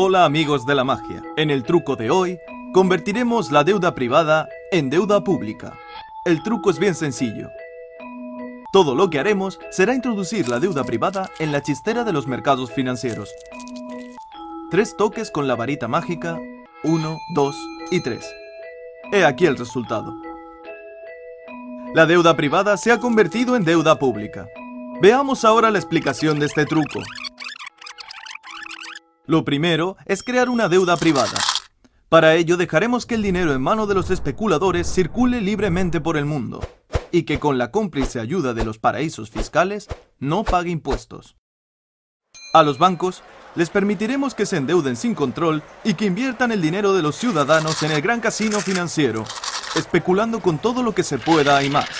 Hola amigos de la magia. En el truco de hoy, convertiremos la deuda privada en deuda pública. El truco es bien sencillo. Todo lo que haremos será introducir la deuda privada en la chistera de los mercados financieros. Tres toques con la varita mágica, uno, dos y tres. He aquí el resultado. La deuda privada se ha convertido en deuda pública. Veamos ahora la explicación de este truco. Lo primero es crear una deuda privada. Para ello dejaremos que el dinero en mano de los especuladores circule libremente por el mundo y que con la cómplice ayuda de los paraísos fiscales no pague impuestos. A los bancos les permitiremos que se endeuden sin control y que inviertan el dinero de los ciudadanos en el gran casino financiero, especulando con todo lo que se pueda y más.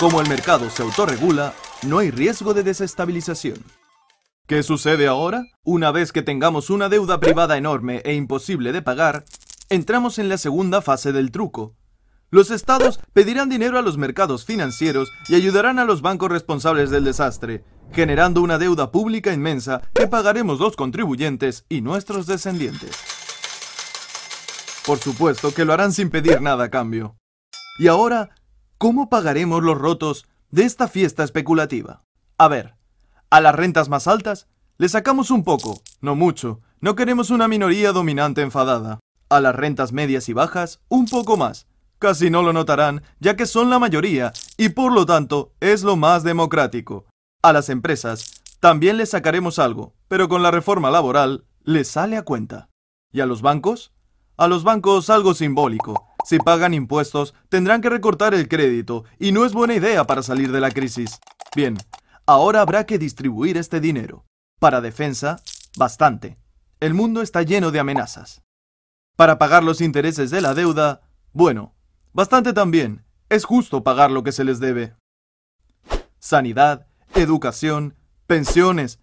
Como el mercado se autorregula, no hay riesgo de desestabilización. ¿Qué sucede ahora? Una vez que tengamos una deuda privada enorme e imposible de pagar, entramos en la segunda fase del truco. Los estados pedirán dinero a los mercados financieros y ayudarán a los bancos responsables del desastre, generando una deuda pública inmensa que pagaremos los contribuyentes y nuestros descendientes. Por supuesto que lo harán sin pedir nada a cambio. Y ahora, ¿cómo pagaremos los rotos de esta fiesta especulativa. A ver, a las rentas más altas le sacamos un poco, no mucho, no queremos una minoría dominante enfadada. A las rentas medias y bajas, un poco más. Casi no lo notarán, ya que son la mayoría, y por lo tanto es lo más democrático. A las empresas, también les sacaremos algo, pero con la reforma laboral, les sale a cuenta. ¿Y a los bancos? A los bancos algo simbólico, si pagan impuestos, tendrán que recortar el crédito, y no es buena idea para salir de la crisis. Bien, ahora habrá que distribuir este dinero. Para defensa, bastante. El mundo está lleno de amenazas. Para pagar los intereses de la deuda, bueno, bastante también. Es justo pagar lo que se les debe. Sanidad, educación, pensiones.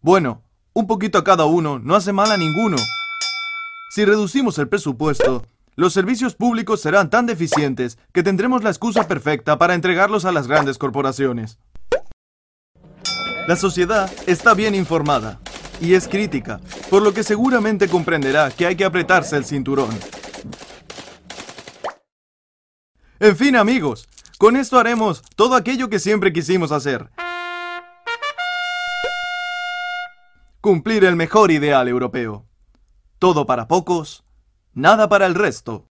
Bueno, un poquito a cada uno no hace mal a ninguno. Si reducimos el presupuesto, los servicios públicos serán tan deficientes que tendremos la excusa perfecta para entregarlos a las grandes corporaciones. La sociedad está bien informada y es crítica, por lo que seguramente comprenderá que hay que apretarse el cinturón. En fin, amigos, con esto haremos todo aquello que siempre quisimos hacer. Cumplir el mejor ideal europeo. Todo para pocos, Nada para el resto.